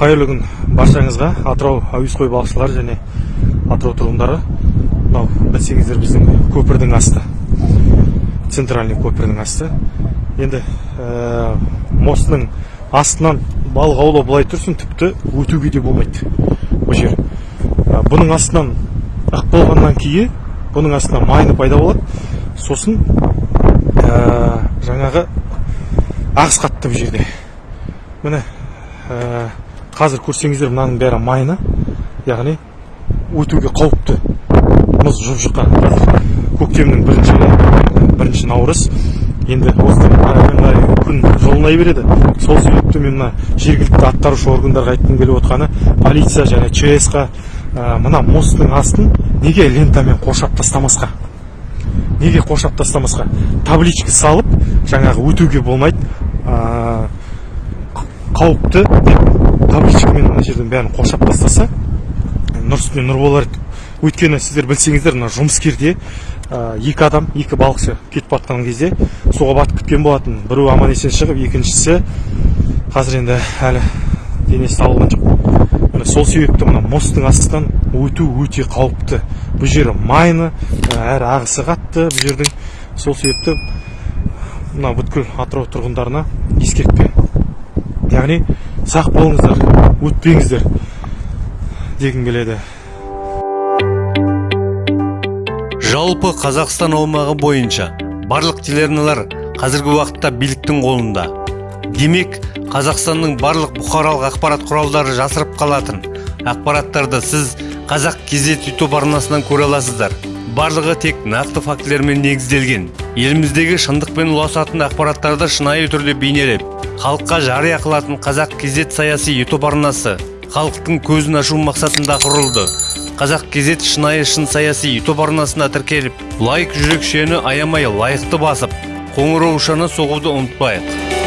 қайырлы күн. Баршаңызға атырау әуесқой балықшылары және атырау тұрғындары. Мынау білсеңіздер біздің көпірдің асты. Центральный көпірдің асты. Енді ә, мостының астынан балық аулау былай тұрсын тіпті өтуге де болмайды бұл жер. Ә, бұның астынан ық болғаннан кейін бұның астынан майны пайда болады. Сосын ә, жаңағы ағыс қатты бұл жерде. Міне қазір көрсеңіздер мынаның бәрі майны. Яғни өтуге қауіпті мұз жұп жұқа. Қазір көктемнің бірінші бірінші наурыз. Енді осыдан ары қарай күн жылынай береді. Сол себепті мен мына жергілікті атқарушы органдарға айтқым келіп отқаны полиция және чс қа ә, мына мосттың астын неге лентамен қоршап тастамасқа? Неге қоршап тастамасқа? Табличка салып жаңағы өтуге болмайды ә, қауіпті деп табличкамен мына жердің бәрін қоршап тастаса нұр үстіне нұр болар еді. Өйткені сіздер білсеңіздер мына жұмыскерде ә, екі адам екі балықшы кетіп жатқан кезде суға батып кеткен болатын. Біреуі аман есен шығып екіншісі қазір енді әлі денесі табылған жоқ. Міне сол себепті мына мосттың астынан өту өте қауіпті. Бұл жері майны әрі ағысы қатты бұл жердің. Сол себепті мына бүткіл атырау тұрғындарына ескертпе. Яғни сақ болыңыздар өтпеңіздер дегім келеді. Жалпы қазақстан аумағы бойынша барлық телеарналар қазіргі уақытта биліктің қолында. Демек қазақстанның барлық бұқаралық ақпарат құралдары жасырып қалатын ақпараттарды сіз қазақ кезет ютуб арнасынан көре аласыздар. Барлығы тек нақты фактілермен негізделген. Еліміздегі шындық пен ұласатын ақпараттарды шынайы түрде бейнелеп халыққа жария қылатын қазақ кезет саяси ютуб арнасы халықтың көзін ашу мақсатында құрылды. Қазақ кезет шынайы шын саяси ютуб арнасына тіркеліп лайк жүрекшені аямай лайықты басып қоңыраушаны соғуды ұмытпайық.